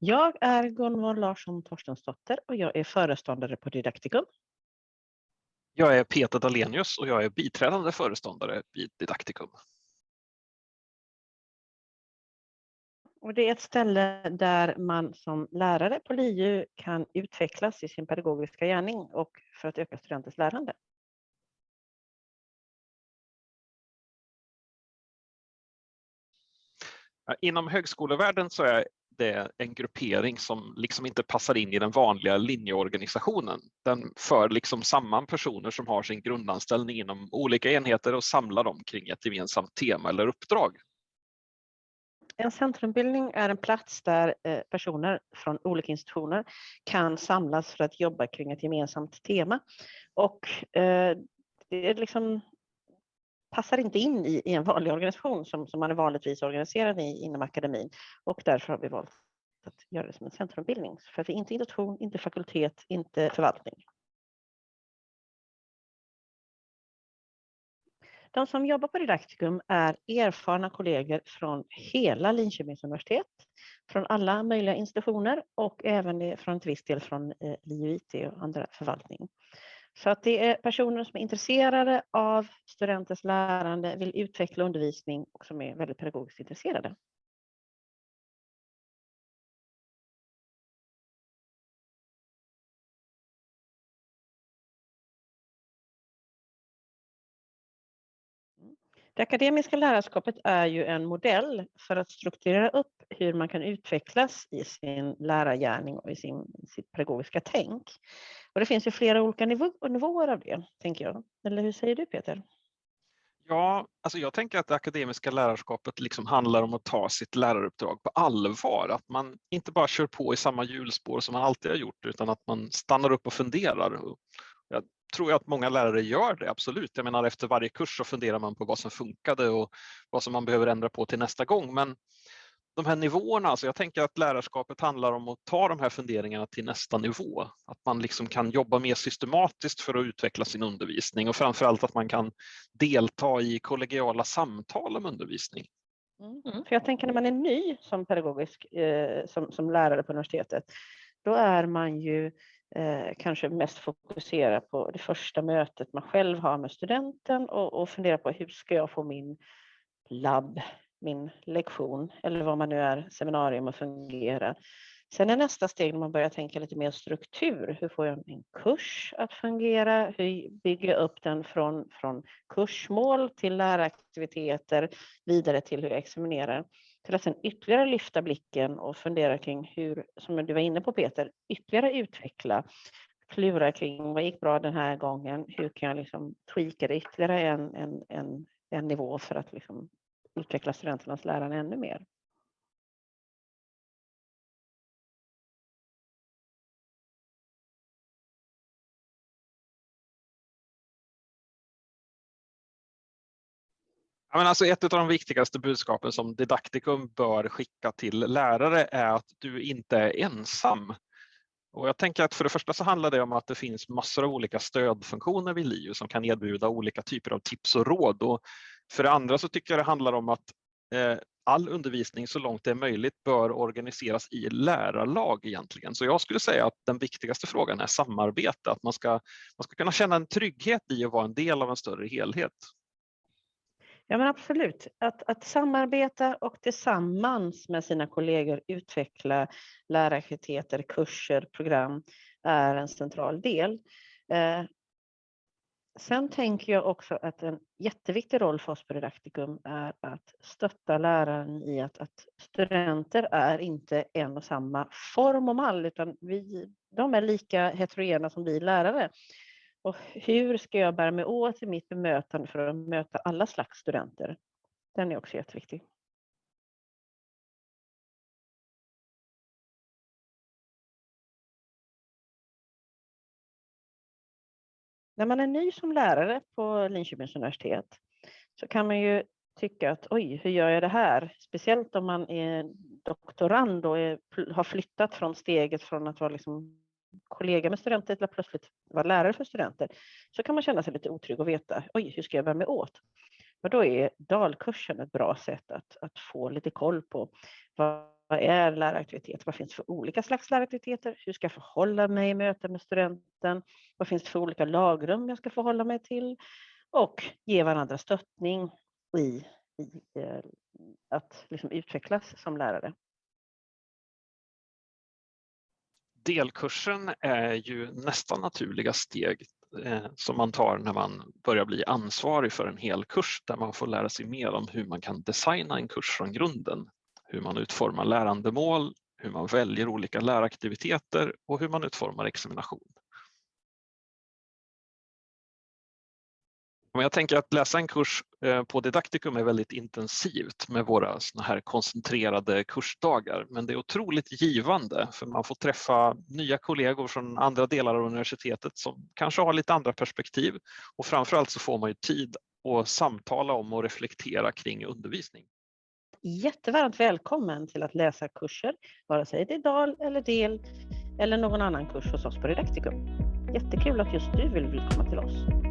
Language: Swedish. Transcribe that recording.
Jag är Gunvor Larsson Torstensdotter och jag är föreståndare på Didaktikum. Jag är Peter Dalenius och jag är biträdande föreståndare vid Didaktikum. Och det är ett ställe där man som lärare på LiU kan utvecklas i sin pedagogiska gärning och för att öka studenters lärande. Inom högskolevärlden så är det är en gruppering som liksom inte passar in i den vanliga linjeorganisationen. Den för liksom samman personer som har sin grundanställning inom olika enheter och samlar dem kring ett gemensamt tema eller uppdrag. En centrumbildning är en plats där eh, personer från olika institutioner kan samlas för att jobba kring ett gemensamt tema. Och eh, det är liksom passar inte in i, i en vanlig organisation som, som man är vanligtvis organiserad i inom akademin och därför har vi valt att göra det som en centrumbildning. För att vi är inte institution, inte fakultet, inte förvaltning. De som jobbar på Didaktikum är erfarna kollegor från hela Linköpings universitet, från alla möjliga institutioner och även från ett viss del från eh, LiUIT och andra förvaltning. Så att det är personer som är intresserade av studenters lärande, vill utveckla undervisning och som är väldigt pedagogiskt intresserade. Mm. Det akademiska lärarskapet är ju en modell för att strukturera upp hur man kan utvecklas i sin lärargärning och i sin, sitt pedagogiska tänk. Och det finns ju flera olika nivå, nivåer av det, tänker jag. Eller hur säger du Peter? Ja, alltså jag tänker att det akademiska lärarskapet liksom handlar om att ta sitt läraruppdrag på allvar. Att man inte bara kör på i samma hjulspår som man alltid har gjort utan att man stannar upp och funderar. Jag tror att många lärare gör det, absolut. Jag menar efter varje kurs så funderar man på vad som funkade och vad som man behöver ändra på till nästa gång. Men de här nivåerna, alltså jag tänker att lärarskapet handlar om att ta de här funderingarna till nästa nivå. Att man liksom kan jobba mer systematiskt för att utveckla sin undervisning och framförallt att man kan delta i kollegiala samtal om undervisning. Mm. För jag tänker när man är ny som pedagogisk, eh, som, som lärare på universitetet, då är man ju eh, kanske mest fokuserad på det första mötet man själv har med studenten och, och fundera på hur ska jag få min labb min lektion eller vad man nu är, seminarium och fungera. Sen är nästa steg när man börjar tänka lite mer struktur. Hur får jag min kurs att fungera? Hur bygger jag upp den från, från kursmål till läraktiviteter vidare till hur jag examinerar? Till att sen ytterligare lyfta blicken och fundera kring hur, som du var inne på Peter, ytterligare utveckla klura kring vad gick bra den här gången? Hur kan jag liksom tweaka det ytterligare en, en, en, en nivå för att liksom utveckla studenternas lärande ännu mer. Ja, men alltså ett av de viktigaste budskapen som Didaktikum bör skicka till lärare är att du inte är ensam. Och jag tänker att för det första så handlar det om att det finns massor av olika stödfunktioner vid LiU som kan erbjuda olika typer av tips och råd. Och för det andra så tycker jag det handlar om att eh, all undervisning så långt det är möjligt bör organiseras i lärarlag egentligen. Så jag skulle säga att den viktigaste frågan är samarbete, att man ska, man ska kunna känna en trygghet i att vara en del av en större helhet. Ja men absolut, att, att samarbeta och tillsammans med sina kollegor utveckla läraktiviteter, kurser, program är en central del. Eh, Sen tänker jag också att en jätteviktig roll för oss på Didaktikum är att stötta läraren i att, att studenter är inte en och samma form och mall, utan vi, de är lika heterogena som vi lärare. Och hur ska jag bära mig åt i mitt bemötande för att möta alla slags studenter? Den är också jätteviktig. När man är ny som lärare på Linköpings universitet så kan man ju tycka att oj, hur gör jag det här? Speciellt om man är doktorand och är, har flyttat från steget från att vara liksom kollega med studenter till att plötsligt vara lärare för studenter. Så kan man känna sig lite otrygg och veta, oj, hur ska jag bära mig åt? Och då är dalkursen ett bra sätt att, att få lite koll på vad är läraktivitet? Vad finns för olika slags läraktiviteter? Hur ska jag förhålla mig i möten med studenter? Möten? Vad finns det för olika lagrum jag ska förhålla mig till? Och ge varandra stöttning i, i eh, att liksom utvecklas som lärare. Delkursen är ju nästa naturliga steg eh, som man tar när man börjar bli ansvarig för en hel kurs där man får lära sig mer om hur man kan designa en kurs från grunden hur man utformar lärandemål, hur man väljer olika läraktiviteter och hur man utformar examination. Men jag tänker att läsa en kurs eh, på Didaktikum är väldigt intensivt med våra såna här koncentrerade kursdagar. Men det är otroligt givande för man får träffa nya kollegor från andra delar av universitetet som kanske har lite andra perspektiv och framförallt så får man ju tid att samtala om och reflektera kring undervisning jättevarmt välkommen till att läsa kurser, vare sig det är DAL eller DEL eller någon annan kurs hos oss på Didaktikum. Jättekul att just du vill komma till oss.